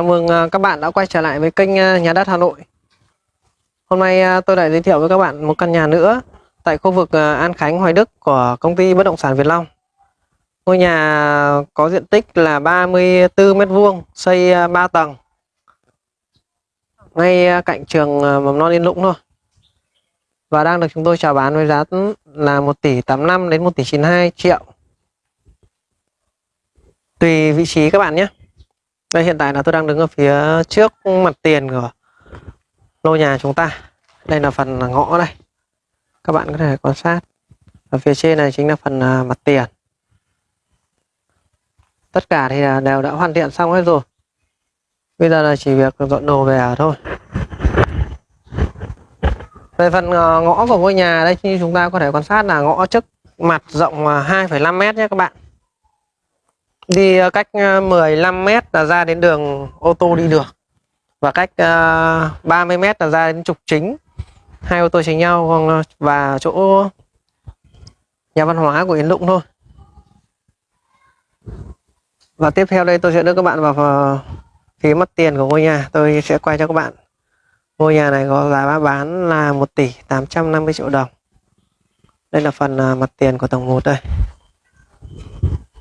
Chào mừng à, các bạn đã quay trở lại với kênh à, Nhà đất Hà Nội. Hôm nay à, tôi lại giới thiệu với các bạn một căn nhà nữa tại khu vực An Khánh, Hoài Đức của công ty bất động sản Việt Long. Ngôi nhà có diện tích là 34m2, xây 3 tầng. Ngay cạnh trường mầm non Yên Lũng thôi. Và đang được chúng tôi chào bán với giá là 1 tỷ 85 đến 1 tỷ 92 triệu. Tùy vị trí các bạn nhé. Đây hiện tại là tôi đang đứng ở phía trước mặt tiền của lô nhà chúng ta. Đây là phần ngõ đây. Các bạn có thể quan sát. Ở phía trên này chính là phần à, mặt tiền. Tất cả thì đều đã hoàn thiện xong hết rồi. Bây giờ là chỉ việc dọn đồ về ở thôi. Về phần à, ngõ của ngôi nhà đây như chúng ta có thể quan sát là ngõ trước mặt rộng 2,5 à, mét nhé các bạn đi ờ, cách 15 ờ, mét là ra đến đường ô tô đi được. Và cách 30 ờ, mét là ra đến trục chính. Hai ô tô chính nhau vâng, ờ, và chỗ nhà văn hóa của Yên Lũng thôi. Và tiếp theo đây tôi sẽ đưa các bạn vào phía mặt tiền của ngôi nhà. Tôi sẽ quay cho các bạn. Ngôi nhà này có giá bán là 1 tỷ 850 triệu đồng. Đây là phần ờ, mặt tiền của tầng 1 đây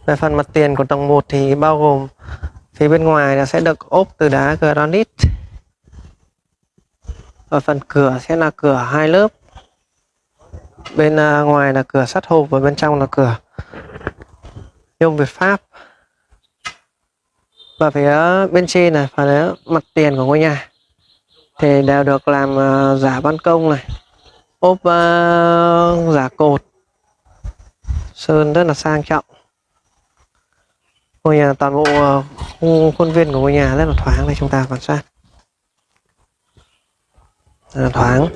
về phần mặt tiền của tầng 1 thì bao gồm phía bên ngoài là sẽ được ốp từ đá granite. Và phần cửa sẽ là cửa hai lớp. Bên à, ngoài là cửa sắt hộp và bên trong là cửa nhôm Việt Pháp. Và phía bên trên này phần mặt tiền của ngôi nhà thì đều được làm à, giả ban công này, ốp uh, giả cột, sơn rất là sang trọng ngôi nhà toàn bộ à, khu khuôn viên của ngôi nhà rất là thoáng đây, chúng ta quan sát. Rất là thoáng.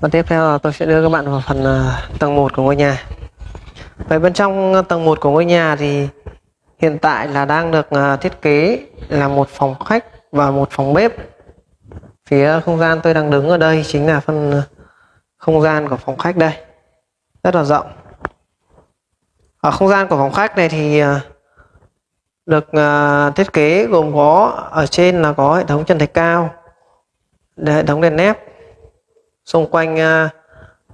Và tiếp theo là tôi sẽ đưa các bạn vào phần à, tầng 1 của ngôi nhà. Về bên trong tầng 1 của ngôi nhà thì hiện tại là đang được à, thiết kế là một phòng khách và một phòng bếp. Phía không gian tôi đang đứng ở đây chính là phần không gian của phòng khách đây. Rất là rộng. Ở không gian của phòng khách này thì được uh, thiết kế gồm có ở trên là có hệ thống chân thạch cao hệ thống đèn nếp xung quanh uh,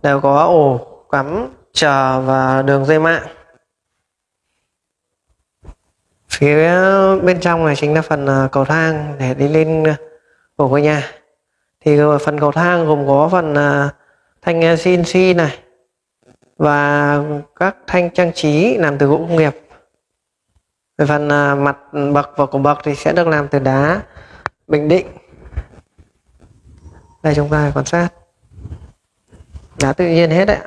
đều có ổ cắm chờ và đường dây mạng. Phía bên trong này chính là phần uh, cầu thang để đi lên của ngôi nhà. Thì phần cầu thang gồm có phần thanh CNC này và các thanh trang trí làm từ gỗ công nghiệp về phần à, mặt bậc và cổ bậc thì sẽ được làm từ đá, bình định. Đây chúng ta quan sát. Đá tự nhiên hết đấy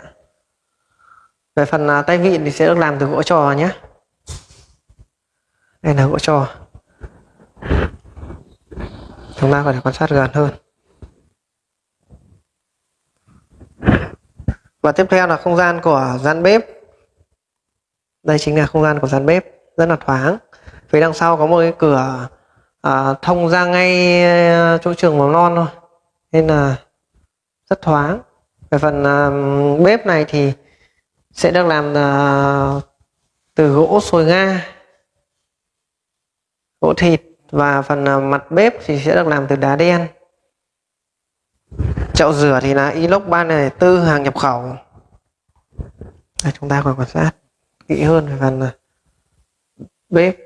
về phần à, tay vịn thì sẽ được làm từ gỗ trò nhé. Đây là gỗ trò. Chúng ta có thể quan sát gần hơn. Và tiếp theo là không gian của gian bếp. Đây chính là không gian của gian bếp rất là thoáng. Phía đằng sau có một cái cửa à, thông ra ngay à, chỗ trường mầm non thôi. Nên là rất thoáng. Về phần à, bếp này thì sẽ được làm à, từ gỗ sồi nga gỗ thịt. Và phần à, mặt bếp thì sẽ được làm từ đá đen. Chậu rửa thì là inox 304 hàng nhập khẩu. Đây, chúng ta còn quan sát kỹ hơn về phần này bếp.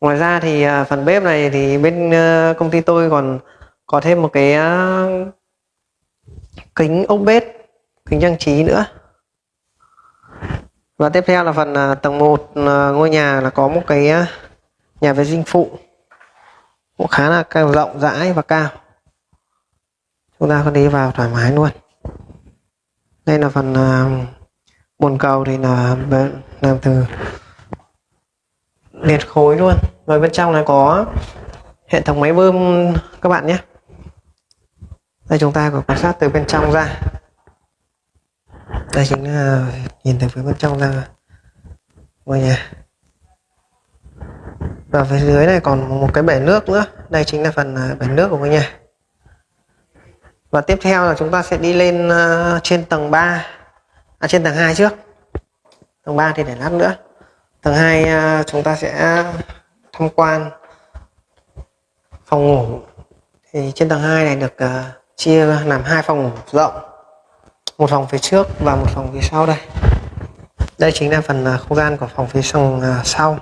Ngoài ra thì à, phần bếp này thì bên ờ, công ty tôi còn có thêm một cái à, kính ốc bếp, kính trang trí nữa. Và tiếp theo là phần à, tầng 1 ngôi nhà là có một cái nhà vệ sinh phụ. Cũng khá là cao rộng, rãi và cao. Chúng ta có đi vào thoải mái luôn. Đây là phần bồn cầu thì là làm từ liệt khối luôn. Rồi bên trong này có hệ thống máy bơm các bạn nhé. Đây chúng ta có quan sát từ bên trong ra. Đây chính là nhìn từ phía bên trong ra. Ngôi nhà và phía dưới này còn một cái bể nước nữa. Đây chính là phần à, bể nước của ngôi nhà và tiếp theo là chúng ta sẽ đi lên à, trên tầng 3 à, trên tầng 2 trước. Tầng 3 thì để lát nữa. Tầng 2 à, chúng ta sẽ tham quan phòng ngủ. Thì trên tầng 2 này được uh, chia làm hai phòng ngủ rộng. Một phòng phía trước và một phòng phía sau đây. Đây chính là phần uh, không gian của phòng phía sông uh, sau.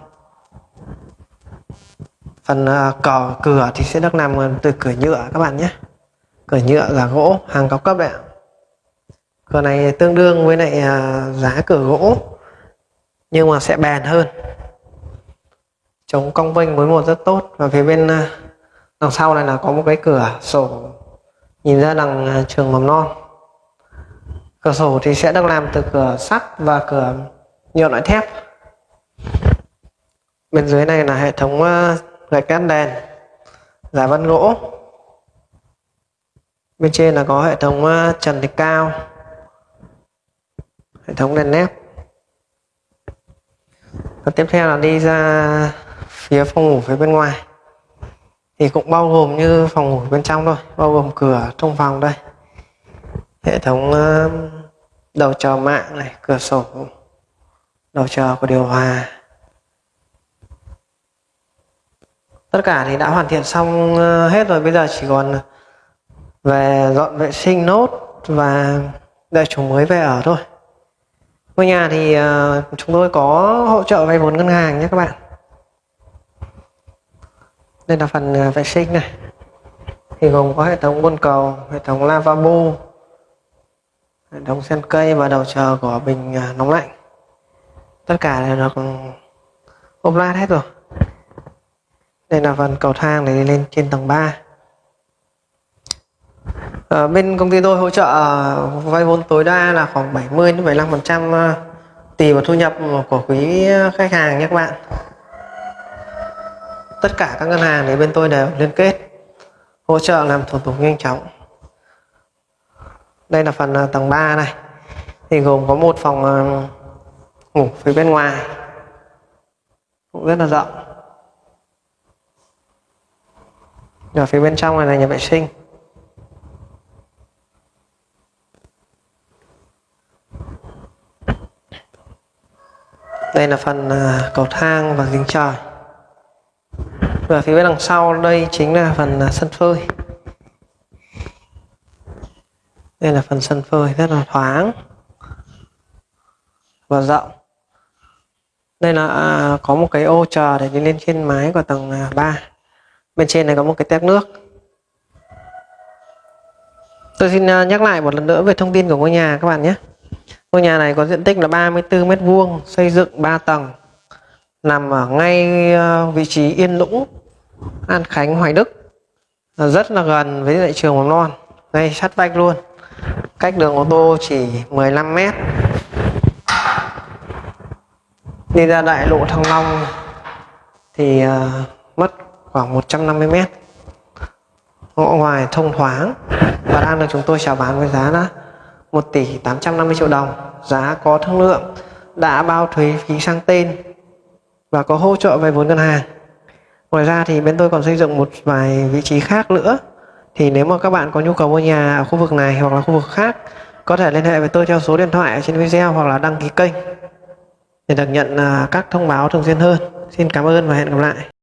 phần uh, cỏ cửa thì sẽ được làm từ cửa nhựa các bạn nhé. Cửa nhựa là gỗ hàng cao cấp đấy ạ cửa này tương đương với lại à, giá cửa gỗ, nhưng mà sẽ bền hơn. Chống cong vênh với một rất tốt. Và phía bên à, đằng sau này là có một cái cửa sổ. Nhìn ra đằng à, trường mầm non. Cửa sổ thì sẽ được làm từ cửa sắt và cửa nhựa loại thép. Bên dưới này là hệ thống gạch cát đèn giả vân gỗ. Bên trên là có hệ thống trần thạch cao hệ thống đèn nét. Và tiếp theo là đi ra phía phòng ngủ phía bên ngoài. Thì cũng bao gồm như phòng ngủ bên trong thôi, bao gồm cửa trong phòng đây. Hệ thống ờ, đầu chờ mạng này, cửa sổ, đầu chờ của điều hòa. Tất cả thì đã hoàn thiện xong ờ, hết rồi. Bây giờ chỉ còn về dọn vệ sinh, nốt và để chủ mới về ở thôi ngôi nhà thì uh, chúng tôi có hỗ trợ vay vốn ngân hàng nhé các bạn. Đây là phần uh, vệ sinh này. Thì gồm có hệ thống bồn cầu hệ thống lavabo hệ thống sen cây và đầu chờ của bình uh, nóng lạnh. Tất cả đều được ốp lát hết rồi. Đây là phần cầu thang để đi lên trên tầng 3 à, bên công ty tôi hỗ trợ ờ, vay vốn tối đa là khoảng 70 đến 75 phần trăm ờ, tùy vào thu nhập của quý khách hàng nhé các bạn. Tất cả các ngân hàng thì bên tôi đều liên kết hỗ trợ làm thủ tục nhanh chóng. Đây là phần tầng 3 này. Thì gồm có một phòng ngủ phía bên ngoài. Cũng rất là rộng. Ở phía bên trong này là nhà vệ sinh. Đây là phần à, cầu thang và giếng trời. Và phía bên đằng sau đây chính là phần à, sân phơi. Đây là phần sân phơi rất là thoáng và rộng. Đây là à, có một cái ô chờ để đi lên trên mái của tầng 3 bên trên này có một cái tét nước. Tôi xin nhắc lại một lần nữa về thông tin của ngôi nhà các bạn nhé. Ngôi nhà này có diện tích là 34 mét vuông, xây dựng 3 tầng, nằm ở ngay ờ, vị trí Yên Lũng, An Khánh, Hoài Đức, rất là gần với lại trường mầm non, ngay sát vách luôn, cách đường ô tô chỉ 15 mét. Đi ra đại lộ Thăng Long thì ờ, mất khoảng 150 mét. Ngõ ngoài thông thoáng và đang được chúng tôi chào bán với giá là 1 tỷ 850 triệu đồng, giá có thương lượng, đã bao thuế phí sang tên và có hỗ trợ về vốn ngân hàng. Ngoài ra thì bên tôi còn xây dựng một vài vị trí khác nữa. Thì nếu mà các bạn có nhu cầu mua nhà ở khu vực này hoặc là khu vực khác, có thể liên hệ với tôi theo số điện thoại ở trên video hoặc là đăng ký kênh để được nhận à, các thông báo thường xuyên hơn. Xin cảm ơn và hẹn gặp lại.